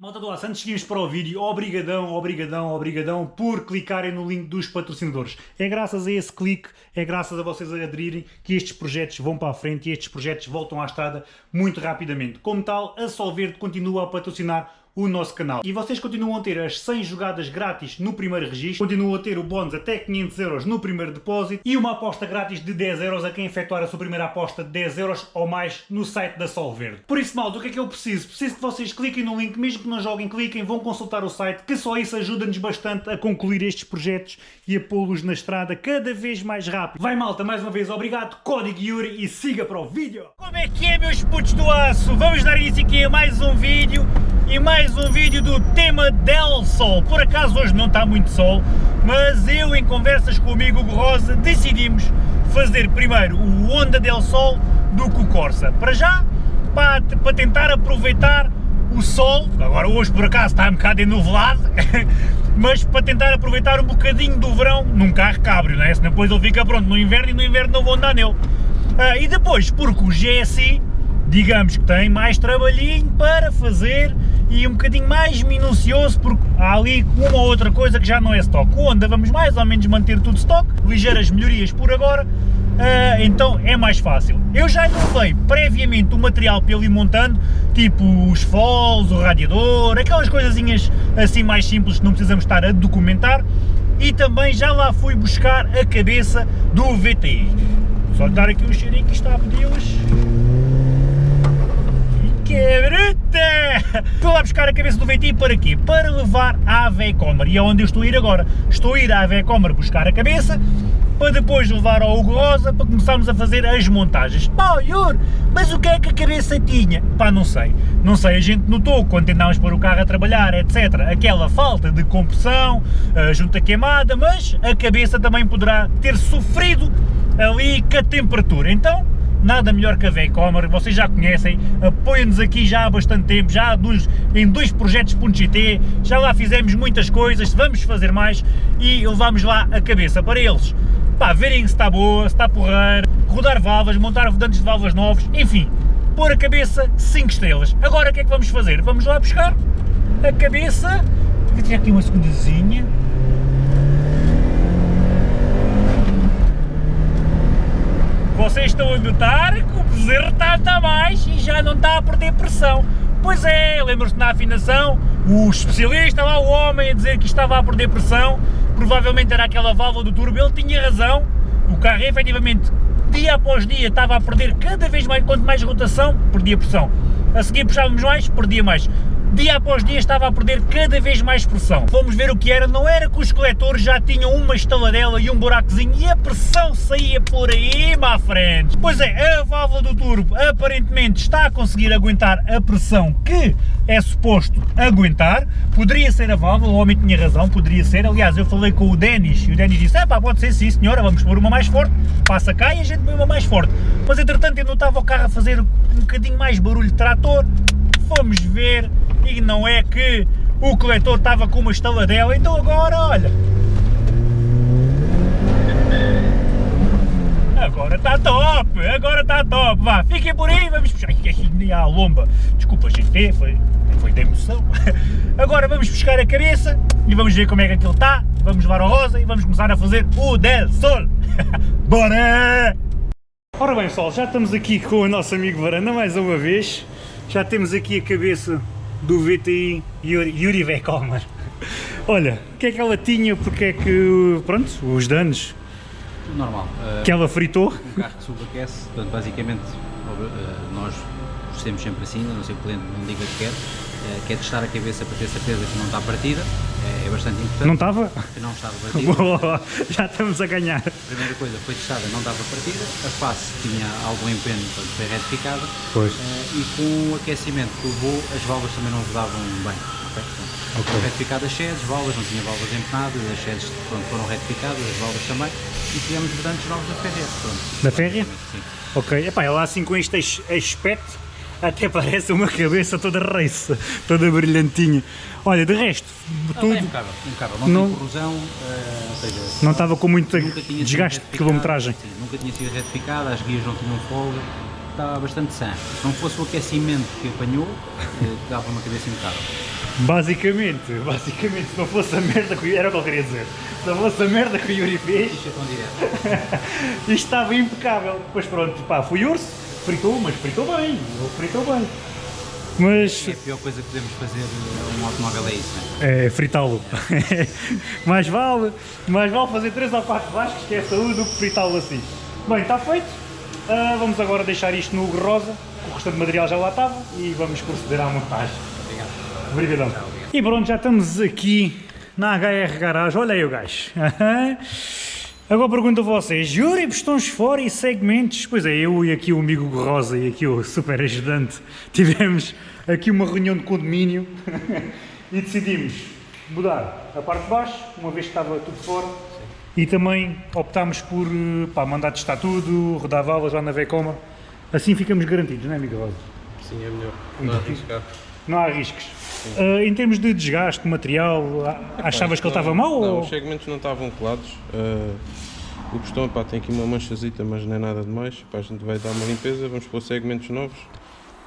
Malta do Aço, antes de para o vídeo, obrigadão, obrigadão, obrigadão por clicarem no link dos patrocinadores. É graças a esse clique, é graças a vocês aderirem que estes projetos vão para a frente e estes projetos voltam à estrada muito rapidamente. Como tal, a Solverde continua a patrocinar o nosso canal. E vocês continuam a ter as 100 jogadas grátis no primeiro registro, continuam a ter o bónus até 500 euros no primeiro depósito e uma aposta grátis de 10 euros a quem efetuar a sua primeira aposta de 10 euros ou mais no site da Sol Verde. Por isso, malta, o que é que eu preciso? Preciso que vocês cliquem no link, mesmo que não joguem, cliquem, vão consultar o site, que só isso ajuda-nos bastante a concluir estes projetos e a pô-los na estrada cada vez mais rápido. Vai malta, mais uma vez, obrigado, código Yuri e siga para o vídeo! Como é que é, meus putos do aço? Vamos dar início aqui a mais um vídeo e mais um vídeo do tema Del Sol. Por acaso hoje não está muito sol, mas eu em conversas com o amigo Rosa decidimos fazer primeiro o Honda Del Sol do que o Corsa. Para já, para, para tentar aproveitar o sol, agora hoje por acaso está um bocado enuvelado, mas para tentar aproveitar um bocadinho do verão num carro cabrio, não é? Senão depois ele fica pronto no inverno e no inverno não vou andar nele. Ah, e depois, porque o GSI, digamos que tem mais trabalhinho para fazer e um bocadinho mais minucioso porque há ali uma ou outra coisa que já não é stock. O Honda vamos mais ou menos manter tudo stock, ligeiras melhorias por agora, uh, então é mais fácil. Eu já levei previamente o material para ele ir montando, tipo os foles, o radiador, aquelas coisinhas assim mais simples que não precisamos estar a documentar e também já lá fui buscar a cabeça do VTI. Só dar aqui um cheirinho que está a pedi-los que é bruta! Estou lá buscar a cabeça do VT para quê? Para levar à Vecomer e é onde eu estou a ir agora. Estou a ir à Vecomer buscar a cabeça para depois levar ao Hugo Rosa para começarmos a fazer as montagens. Pá, Iur, mas o que é que a cabeça tinha? Pá, não sei. Não sei, a gente notou quando tentámos pôr o carro a trabalhar, etc. Aquela falta de compressão, a junta queimada, mas a cabeça também poderá ter sofrido ali com a temperatura. Então, nada melhor que a Vecomer, vocês já conhecem, apoiam-nos aqui já há bastante tempo, já dois, em dois projetos.gt, já lá fizemos muitas coisas, vamos fazer mais e levamos lá a cabeça. Para eles, pá, verem se está boa, se está porreiro, rodar válvulas, montar rodantes de válvulas novos, enfim, pôr a cabeça 5 estrelas. Agora o que é que vamos fazer? Vamos lá buscar a cabeça, vou tirar aqui uma segundazinha, vocês estão a notar que o bezerro está, está mais e já não está a perder pressão. Pois é, lembram-se na afinação, o especialista lá, o homem, a dizer que estava a perder pressão, provavelmente era aquela válvula do turbo, ele tinha razão, o carro efetivamente, dia após dia, estava a perder cada vez mais, quanto mais rotação, perdia pressão. A seguir puxávamos mais, perdia mais dia após dia estava a perder cada vez mais pressão. Fomos ver o que era, não era que os coletores já tinham uma estaladela e um buracozinho e a pressão saía por aí, má frente. Pois é, a válvula do turbo aparentemente está a conseguir aguentar a pressão que é suposto aguentar. Poderia ser a válvula, o homem tinha razão, poderia ser. Aliás, eu falei com o Denis e o Denis disse, é pá, pode ser sim senhora, vamos pôr uma mais forte, passa cá e a gente põe uma mais forte. Mas entretanto eu notava o carro a fazer um bocadinho mais barulho de trator, fomos ver e não é que o coletor estava com uma estaladela, então agora olha. Agora está top, agora está top, vá, fiquem por aí, vamos puxar, ai, a lomba, desculpa gente, foi, foi de emoção. Agora vamos buscar a cabeça e vamos ver como é que aquilo está, vamos levar ao rosa e vamos começar a fazer o Del Sol. Bora! Ora bem pessoal, já estamos aqui com o nosso amigo Varanda mais uma vez, já temos aqui a cabeça do VTI Yuri, Vecomer. Olha, o que é que ela tinha, porque é que, pronto, os danos? Normal. Uh, que ela fritou? Um carro que subaquece, portanto, basicamente, uh, nós procedemos sempre assim, não sei o cliente não diga que quer, uh, quer testar a cabeça para ter certeza que não está partida, é, é bastante importante. Não estava? Que não estava partida. Boa, já estamos a ganhar. A primeira coisa foi testada, não estava partida, a face tinha algum empenho, portanto foi retificada. Pois. Uh, e com o aquecimento que levou, as válvulas também não rodavam bem. Okay? Portanto, okay. as sheds, válvulas, não tinha válvulas empenadas, as pronto, foram retificadas, as válvulas também, e tivemos vedantes novos da Férrea. Da Férrea? Sim. Ok, Epá, ela assim com este aspecto até parece uma cabeça toda raça, toda brilhantinha. Olha, de resto, não, tudo... É impecável, impecável. não, não tem corrosão, uh, seja, não estava com muito desgaste de quilometragem. Sim, nunca tinha sido retificada, as guias não tinham folga, estava bastante sã. Se não fosse o aquecimento que apanhou, uh, dava uma cabeça impecável. Basicamente, basicamente, se não fosse a merda que o era o que eu queria dizer. Se não fosse a merda que o Yuri fez, Isto é tão direto. isto estava impecável. Depois pronto, pá, fui urso, fritou, mas fritou bem, ele fritou bem. Mas É a pior coisa que podemos fazer a um automóvel é isso, não é? é fritá-lo. mais vale, mais vale fazer 3 ou 4 vascos que é saúde do que fritá-lo assim. Bem, está feito. Ah, vamos agora deixar isto no rosa, o restante material já lá estava e vamos proceder à montagem. Obrigado. Obrigadão. E pronto, já estamos aqui na HR Garage. Olha aí o gajo. Agora pergunto a vocês, Júri, pistões fora e segmentos? Pois é, eu e aqui o amigo Rosa e aqui o super ajudante tivemos aqui uma reunião de condomínio e decidimos mudar a parte de baixo, uma vez que estava tudo fora, e também optámos por eh, pá, mandar testar tudo, rodar válvulas lá na Vecoma. Assim ficamos garantidos, não é, amigo Rosa? Sim, é melhor. Não arriscar. Não há riscos. Ah, em termos de desgaste, material, a- achavas que ele estava mau? Não, ou... os segmentos não estavam colados. Ah, o pistão pá, tem aqui uma manchazita, mas não é nada demais. Pá, a gente vai dar uma limpeza, vamos pôr segmentos novos,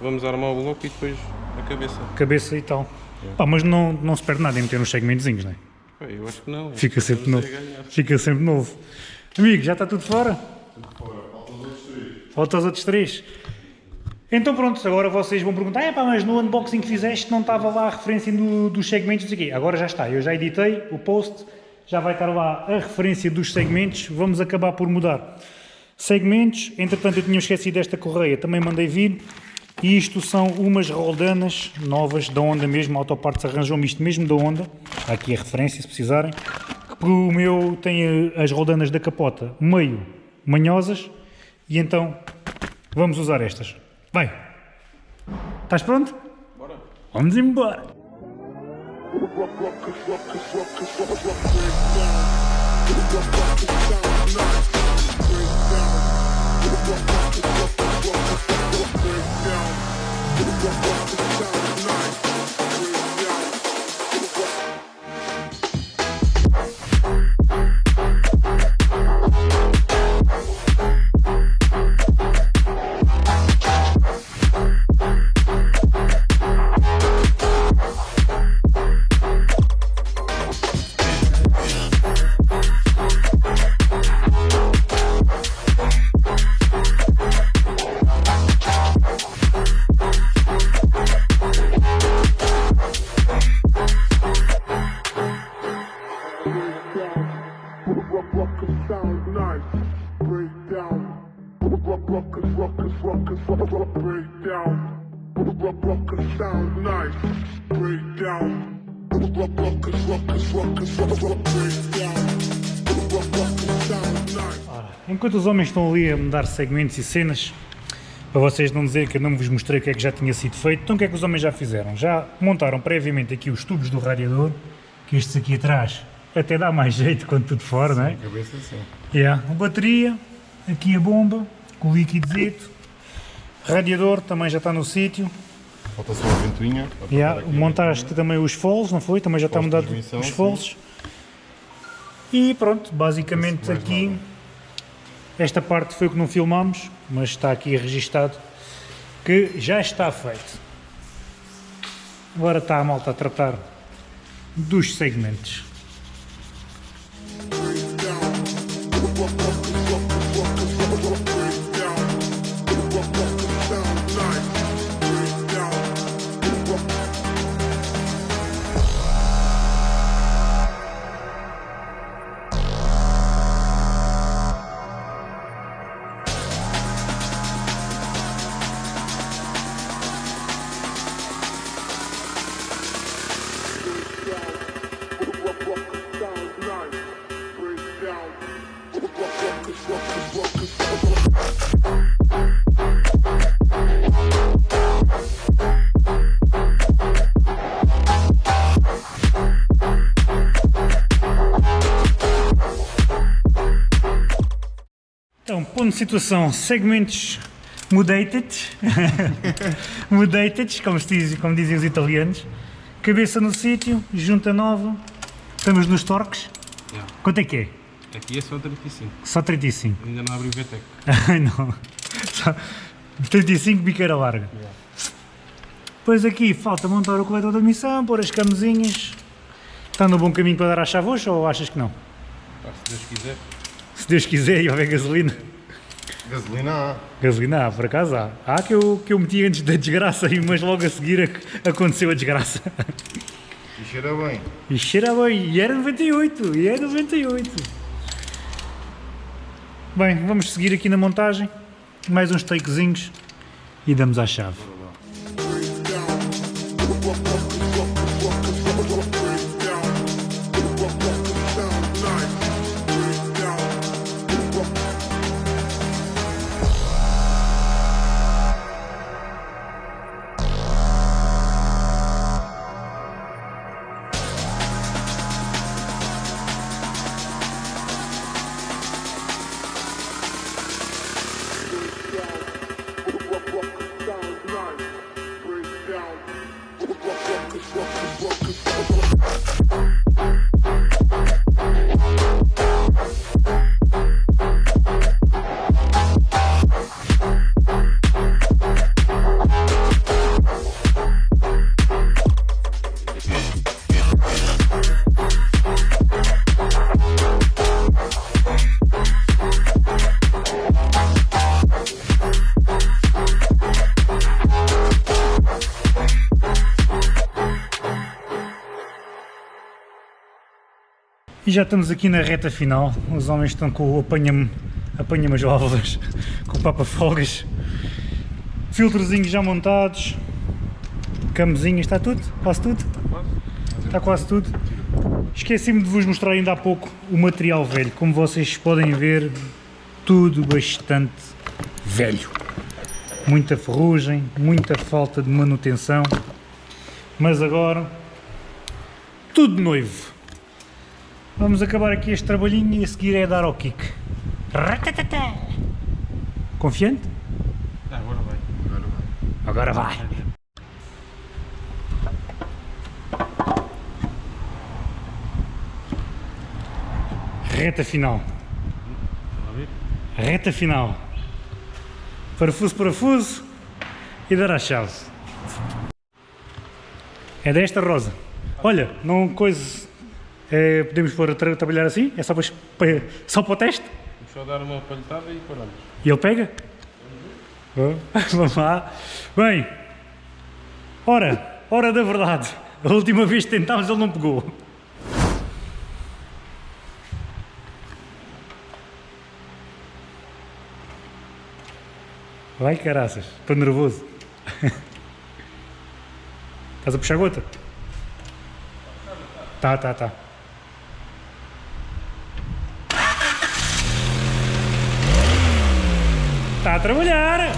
vamos armar o bloco e depois a cabeça. Cabeça e tal. Pá, mas não, não se perde nada em meter uns segmentozinhos, não é? Pá, eu acho que não. Fica sempre Estamos novo. Fica sempre novo. Amigo, já está tudo fora? Falta os outros três. Então pronto, agora vocês vão perguntar, é pá, mas no unboxing que fizeste não estava lá a referência do- dos segmentos, quê. Agora já está, eu já editei o post, já vai estar lá a referência dos segmentos, vamos acabar por mudar. Segmentos, entretanto eu tinha esquecido desta correia, também mandei vir, e isto são umas roldanas novas da Honda mesmo, a Autoparts arranjou-me isto mesmo da Honda, aqui a referência se precisarem, que o meu tem eh, as roldanas da capota meio manhosas, e então vamos usar estas. Vai! Estás pronto? Bora! Vamos embora! Nice. Enquanto os homens estão ali a mudar segmentos e cenas, para vocês não dizerem que eu não vos mostrei o que é que já tinha sido feito, então o que é que os homens já fizeram? Já montaram previamente aqui os tubos do radiador, que estes aqui atrás até dá mais jeito quando tudo fora, não é? Cabeça sim. Yeah. A bateria, aqui a bomba, com o líquidozito, radiador também já está no sítio. Falta só a ventoinha. Yeah. Montaste também os foles, não foi? Também já está mudado os foles. E pronto, basicamente aqui, nada. esta parte foi o que não filmámos, mas está aqui registado que já está feito. Agora está a malta a tratar dos segmentos. Então, ponto de situação, segmentos mudated, mudated, como, diz, como dizem os italianos, cabeça no sítio, junta nova, estamos nos torques, Yeah. quanto é que é? Aqui é só 35, Só 35. ainda não abri o VTEC. Não. Só 35 biqueira larga. Yeah. Ponto de situação, segmentos mudated, cabeça no sítio, junta nova, estamos nos torques, quanto que? Só 35. Ai não. Só 35 biqueira larga. 35 biqueira larga. 35 biqueira larga. Depois aqui falta montar o coletor de admissão, pôr as camisinhas. Está no bom caminho para dar à chavocha ou achas que não? Se Deus quiser. Se Deus quiser e houver gasolina. Gasolina há. Gasolina há, por acaso há. Há que eu, que eu meti antes da desgraça, mas logo a seguir ac- aconteceu a desgraça. E cheira bem. E cheira bem, e era 98, e era 98. Bem, vamos seguir aqui na montagem, mais uns takezinhos e damos à chave. rock, rock, rock, rock, rock. E já estamos aqui na reta final, os homens estão com o apanha-me apanha as válvulas, com o papa-folgas, filtrozinhos já montados, camezinhas, está tudo? Quase tudo? Está quase tudo. Esqueci-me de vos mostrar ainda há pouco o material velho, como vocês podem ver, tudo bastante velho. Muita ferrugem, muita falta de manutenção, mas agora tudo noivo. Vamos acabar aqui este trabalhinho e a seguir é dar ao kick. Ratatata. Confiante? Ah, agora vai. Agora vai. Reta final. Reta final. Parafuso, parafuso e dar a chave. É desta rosa. Olha, não coisa. É, podemos pôr a tra- trabalhar assim? É só para, só para o teste? Vamos só dar uma palhetada e paramos. E ele pega? Oh, Vamos lá. Bem, ora, hora da verdade. A última vez que tentámos ele não pegou. Vai caraças, estou nervoso. Estás a puxar gota? Tá, tá, tá. Está a trabalhar!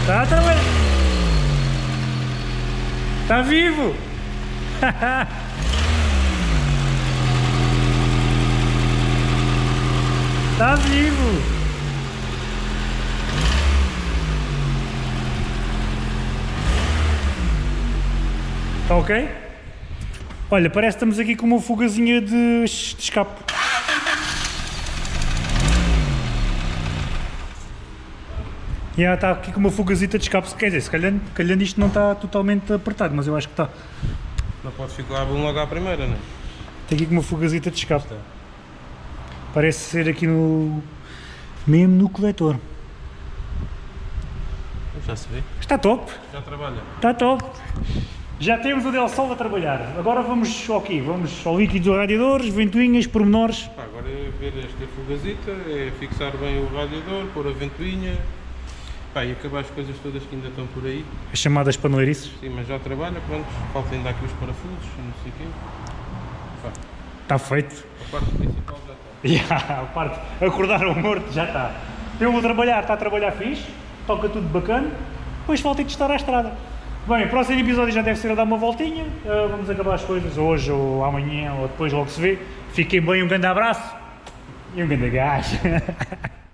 Está a trabalhar! Está vivo! Está vivo! Está ok? Olha, parece que estamos aqui com uma fugazinha de, de escape. E ela está aqui com uma fugazita de escape, quer dizer, se calhar, calhar isto não está totalmente apertado, mas eu acho que está. Não pode ficar bom logo à primeira, não é? Tem aqui com uma fugazita de escape. Parece ser aqui no. mesmo no coletor. Já se vê. Está top, Já trabalha. está top. Já temos o Del Sol a trabalhar. Agora vamos ao quê? Vamos ao líquido dos radiadores, ventoinhas, pormenores. Pá, agora é ver esta fugazita, é fixar bem o radiador, pôr a ventoinha. Pá, e acabar as coisas todas que ainda estão por aí. As chamadas paneleirices. Sim, mas já trabalha, pronto. Falta ainda aqui os parafusos, não sei o quê. Pá, Está feito. a parte principal já está. Já, a parte, acordar o morto já está. Eu vou trabalhar, está a trabalhar fixe, toca tudo bacana, depois falta de estar à estrada. Bem, o próximo episódio já deve ser a dar uma voltinha, ah, vamos acabar as coisas hoje ou amanhã ou depois logo se vê. Fiquem bem, um grande abraço e um grande gás.